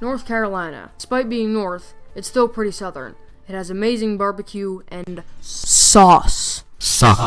North Carolina. Despite being north, it's still pretty southern. It has amazing barbecue and sauce. Suck.